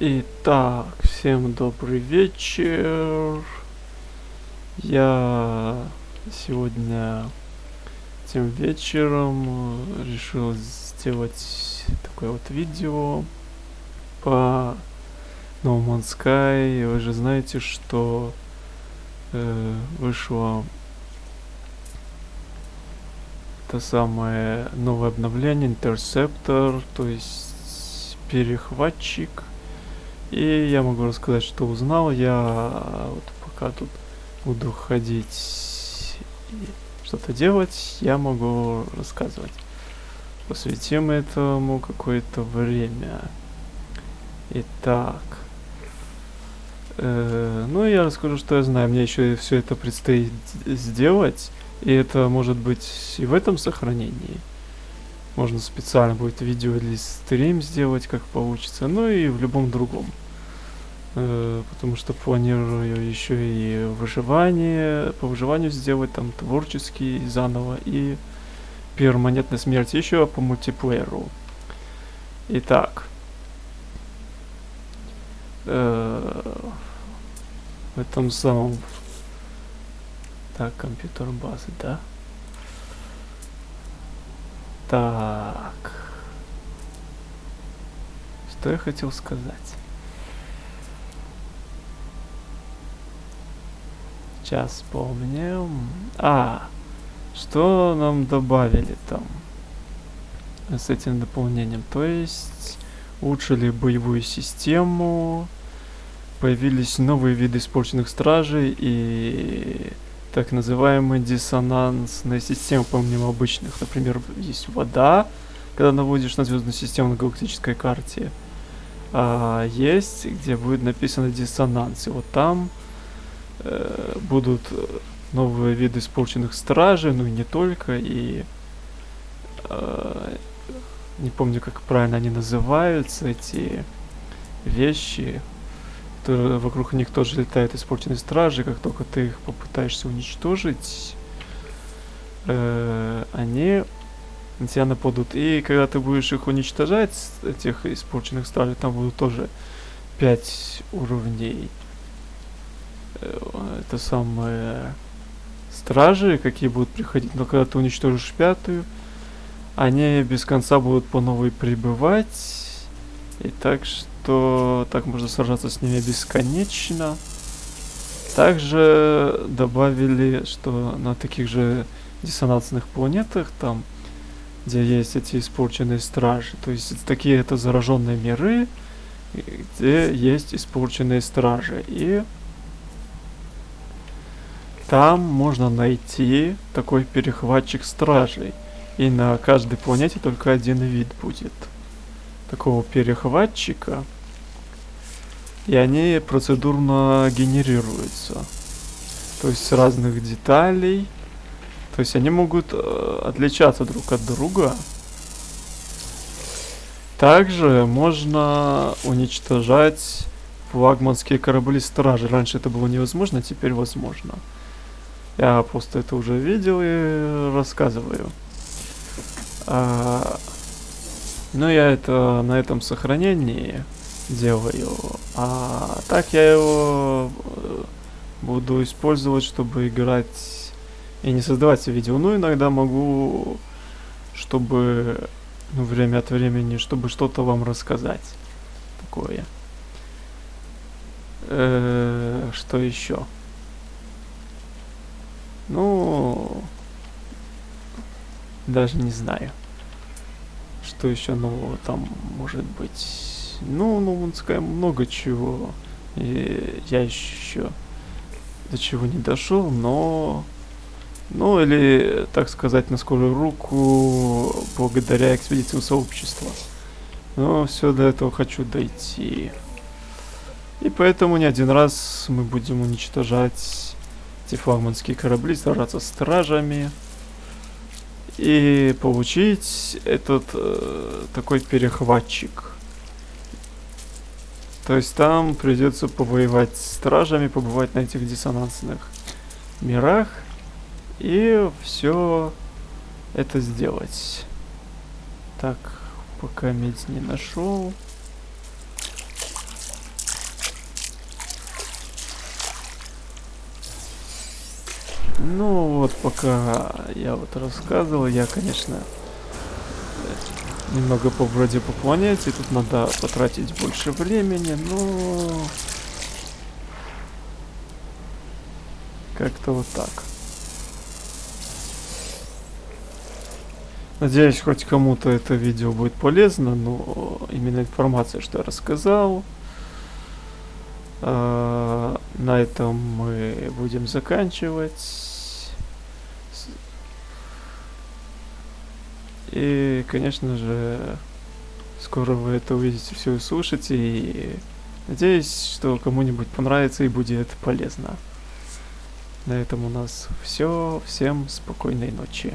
Итак, всем добрый вечер. Я сегодня тем вечером решил сделать такое вот видео по No Man's Sky. Вы же знаете, что э, вышло это самое новое обновление Interceptor, то есть перехватчик. И я могу рассказать, что узнал. Я вот пока тут буду ходить что-то делать, я могу рассказывать. Посвятим этому какое-то время. Итак. Э, ну, я расскажу, что я знаю. Мне еще все это предстоит сделать. И это может быть и в этом сохранении. Можно специально будет видео или стрим сделать, как получится. Ну и в любом другом. Э, потому что планирую еще и выживание, по выживанию сделать, там творческий заново и перманентной смерти еще по мультиплееру. Итак. Э, в этом самом так, компьютер базы, да? Так. Что я хотел сказать? Сейчас вспомним. А, что нам добавили там с этим дополнением? То есть улучшили боевую систему, появились новые виды испорченных стражей и так называемые диссонансные системы, помимо обычных. Например, есть вода, когда наводишь на звездную систему на галактической карте. А есть, где будет написано диссонанс. И вот там э, будут новые виды испорченных стражей, ну и не только, и э, не помню, как правильно они называются, эти вещи вокруг них тоже летают испорченные стражи, как только ты их попытаешься уничтожить, э, они на тебя нападут. И когда ты будешь их уничтожать, этих испорченных стражей, там будут тоже 5 уровней. Э, это самые стражи, какие будут приходить, но когда ты уничтожишь пятую, они без конца будут по новой прибывать. И так что так можно сражаться с ними бесконечно. Также добавили, что на таких же диссонансных планетах, там, где есть эти испорченные стражи, то есть такие это зараженные миры, где есть испорченные стражи. И там можно найти такой перехватчик стражей. И на каждой планете только один вид будет такого перехватчика и они процедурно генерируются. То есть разных деталей. То есть они могут э, отличаться друг от друга. Также можно уничтожать флагманские корабли стражи. Раньше это было невозможно, теперь возможно. Я просто это уже видел и рассказываю. А, ну, я это на этом сохранении делаю. А так я его э, буду использовать, чтобы играть и не создавать видео. Ну, иногда могу, чтобы ну, время от времени, чтобы что-то вам рассказать. Такое. Э -э что еще? Ну, даже не знаю. Что еще нового там может быть. Ну, ну, сказал много чего. И я еще до чего не дошел, но... Ну, или, так сказать, на скорую руку, благодаря экспедициям сообщества. Но все до этого хочу дойти. И поэтому не один раз мы будем уничтожать эти флагманские корабли, сражаться с стражами. И получить этот э, такой перехватчик. То есть там придется повоевать с стражами, побывать на этих диссонансных мирах и все это сделать. Так, пока медь не нашел. Ну вот пока я вот рассказывал, я, конечно, немного побродил по планете, тут надо потратить больше времени, но как-то вот так. Надеюсь, хоть кому-то это видео будет полезно, но именно информация, что я рассказал. Э, на этом мы будем заканчивать. И, конечно же, скоро вы это увидите, все услышите. И надеюсь, что кому-нибудь понравится и будет полезно. На этом у нас все. Всем спокойной ночи.